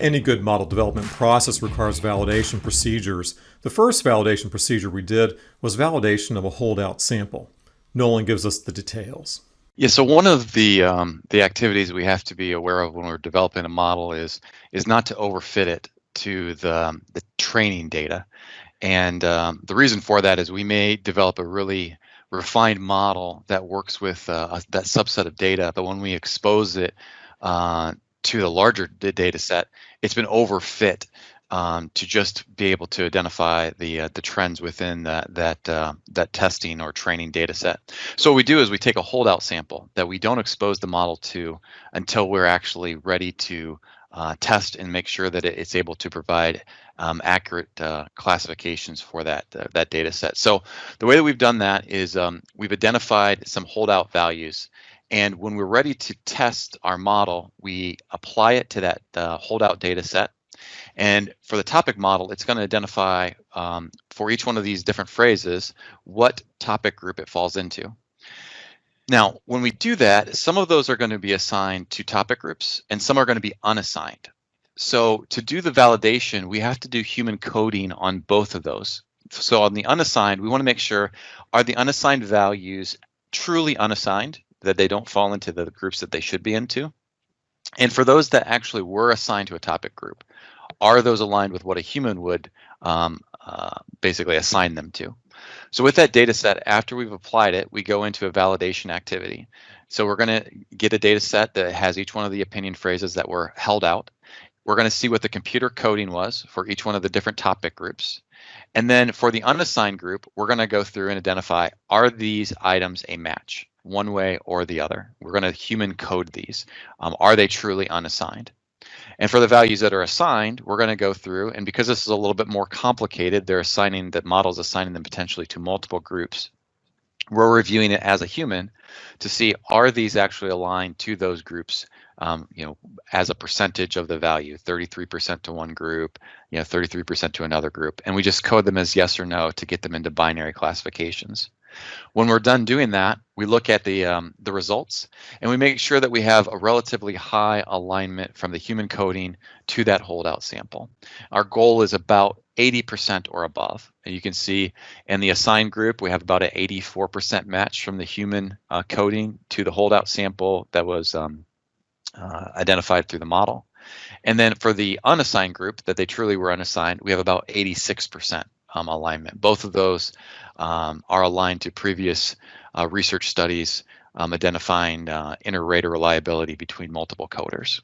Any good model development process requires validation procedures. The first validation procedure we did was validation of a holdout sample. Nolan gives us the details. Yeah, so one of the um, the activities we have to be aware of when we're developing a model is is not to overfit it to the the training data, and um, the reason for that is we may develop a really refined model that works with uh, that subset of data, but when we expose it uh, to the larger data set, it's been overfit um, to just be able to identify the uh, the trends within that that uh, that testing or training data set. So what we do is we take a holdout sample that we don't expose the model to until we're actually ready to uh, test and make sure that it's able to provide um, accurate uh, classifications for that uh, that data set. So the way that we've done that is um, we've identified some holdout values and when we're ready to test our model, we apply it to that uh, holdout data set. And for the topic model, it's going to identify um, for each one of these different phrases what topic group it falls into. Now, when we do that, some of those are going to be assigned to topic groups and some are going to be unassigned. So to do the validation, we have to do human coding on both of those. So on the unassigned, we want to make sure, are the unassigned values truly unassigned? That they don't fall into the groups that they should be into. And for those that actually were assigned to a topic group, are those aligned with what a human would um, uh, basically assign them to? So with that data set, after we've applied it, we go into a validation activity. So we're going to get a data set that has each one of the opinion phrases that were held out. We're going to see what the computer coding was for each one of the different topic groups. And then for the unassigned group, we're going to go through and identify, are these items a match? one way or the other. We're going to human code these. Um, are they truly unassigned? And for the values that are assigned, we're going to go through, and because this is a little bit more complicated, they're assigning that models assigning them potentially to multiple groups. We're reviewing it as a human to see are these actually aligned to those groups, um, you know, as a percentage of the value, 33% to one group, you know, 33% to another group, and we just code them as yes or no to get them into binary classifications. When we're done doing that, we look at the, um, the results and we make sure that we have a relatively high alignment from the human coding to that holdout sample. Our goal is about 80% or above. And you can see in the assigned group, we have about an 84% match from the human uh, coding to the holdout sample that was um, uh, identified through the model. And then for the unassigned group that they truly were unassigned, we have about 86% um, alignment. Both of those um, are aligned to previous uh, research studies um, identifying uh, inter-rater reliability between multiple coders.